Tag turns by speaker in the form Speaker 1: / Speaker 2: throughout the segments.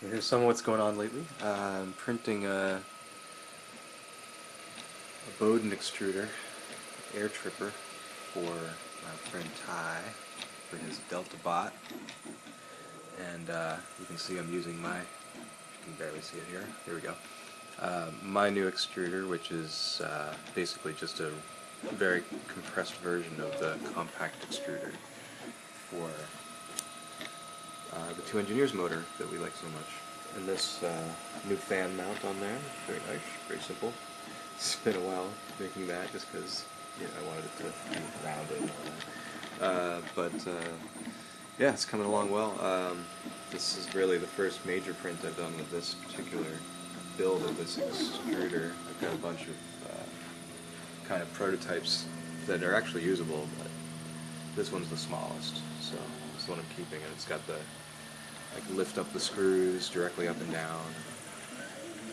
Speaker 1: So here's some of what's going on lately. Uh, I'm printing a, a Bowden extruder, Airtripper, for my friend Ty for his Delta Bot. And uh, you can see I'm using my, you can barely see it here, here we go. Uh, my new extruder, which is uh, basically just a very compressed version of the compact extruder for uh, the two engineers motor that we like so much. And this uh, new fan mount on there, very nice, very simple. It's been a while making that just because you know, I wanted it to be rounded and all that. Uh, but uh, yeah, it's coming along well. Um, this is really the first major print I've done with this particular build of this extruder. I've got a bunch of uh, kind of prototypes that are actually usable, but this one's the smallest, so is the one I'm keeping, and it's got the like lift up the screws directly up and down.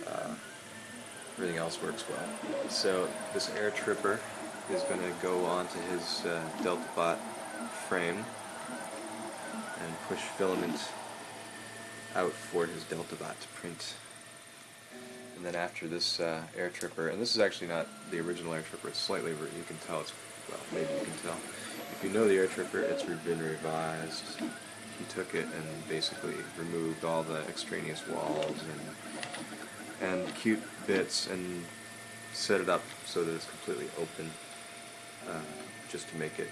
Speaker 1: Uh, everything else works well. So this Airtripper is going to go onto his uh, DeltaBot frame and push filament out for his Delta Bot to print. And then after this uh, Airtripper, and this is actually not the original Airtripper, it's slightly, you can tell it's, well, maybe you can tell. If you know the Airtripper, it's been revised he took it and basically removed all the extraneous walls and and cute bits and set it up so that it's completely open uh, just to make it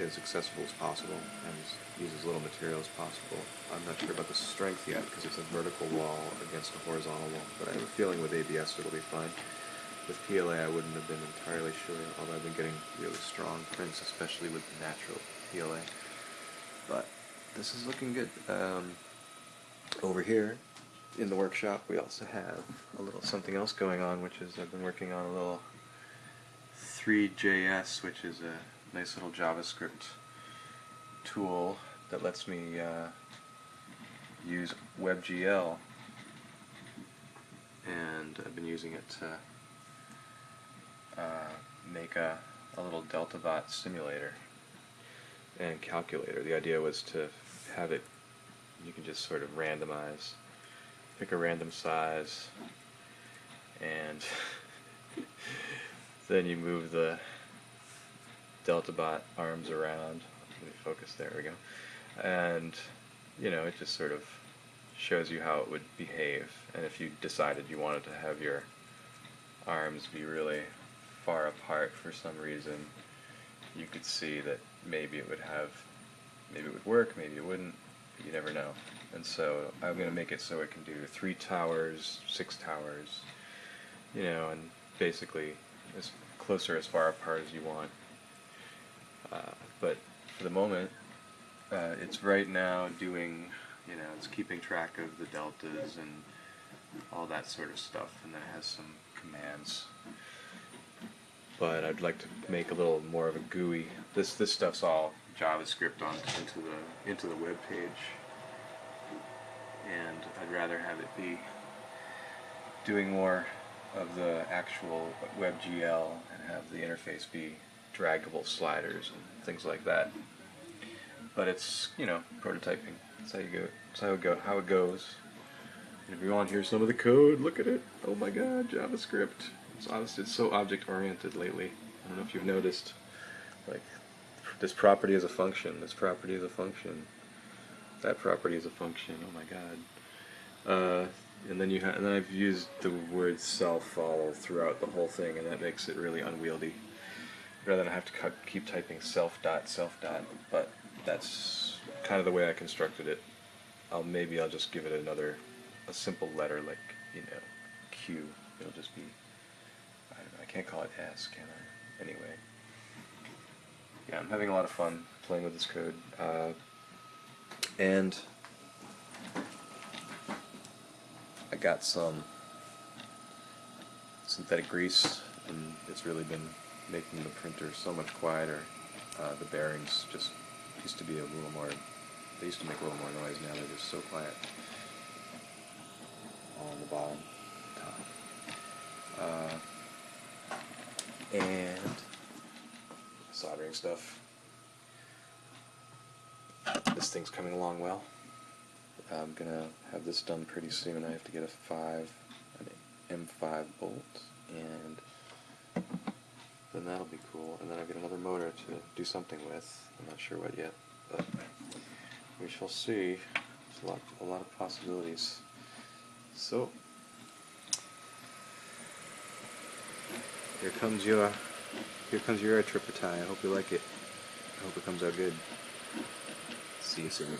Speaker 1: as accessible as possible and use as little material as possible. I'm not sure about the strength yet because it's a vertical wall against a horizontal wall, but I have a feeling with ABS it'll be fine. With PLA I wouldn't have been entirely sure, although I've been getting really strong prints, especially with the natural PLA. But this is looking good. Um, over here in the workshop we also have a little something else going on which is I've been working on a little Three.js which is a nice little JavaScript tool that lets me uh, use WebGL and I've been using it to uh, make a, a little DeltaBot simulator and calculator. The idea was to have it, you can just sort of randomize, pick a random size, and then you move the DeltaBot arms around. Let me focus, there we go. And, you know, it just sort of shows you how it would behave. And if you decided you wanted to have your arms be really far apart for some reason, you could see that maybe it would have, maybe it would work, maybe it wouldn't, you never know. And so I'm going to make it so it can do three towers, six towers, you know, and basically as closer as far apart as you want. Uh, but for the moment, uh, it's right now doing, you know, it's keeping track of the deltas and all that sort of stuff, and then it has some commands but I'd like to make a little more of a GUI. This this stuff's all JavaScript on into the into the web page, and I'd rather have it be doing more of the actual WebGL and have the interface be draggable sliders and things like that. But it's you know prototyping. That's how you go. That's how it go. How it goes. And if you want to hear some of the code, look at it. Oh my God, JavaScript. It's honestly it's so object oriented lately. I don't know if you've noticed. Like this property is a function. This property is a function. That property is a function. Oh my god. Uh, and then you ha and then I've used the word self follow throughout the whole thing, and that makes it really unwieldy. Rather than have to keep typing self dot self dot, but that's kind of the way I constructed it. I'll maybe I'll just give it another a simple letter like you know Q. It'll just be can't call it S, can I? Anyway. Yeah, I'm having a lot of fun playing with this code. Uh, and I got some synthetic grease and it's really been making the printer so much quieter. Uh, the bearings just used to be a little more, they used to make a little more noise, now they're just so quiet. On the bottom, top. Uh, and soldering stuff. This thing's coming along well. I'm gonna have this done pretty soon. I have to get a five, an M5 bolt, and then that'll be cool. And then I've got another motor to do something with. I'm not sure what yet, but we shall see. There's a lot, a lot of possibilities. So here comes your, here comes your air tie. I hope you like it. I hope it comes out good. See you soon.